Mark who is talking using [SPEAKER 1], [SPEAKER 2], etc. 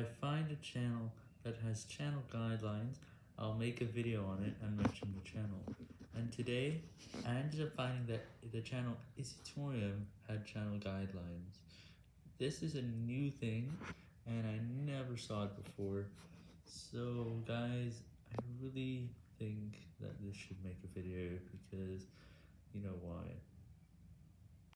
[SPEAKER 1] I find a channel that has channel guidelines, I'll make a video on it and mention the channel. And today, I ended up finding that the channel Isitorium had channel guidelines. This is a new thing, and I never saw it before, so guys, I really think that this should make a video, because you know why.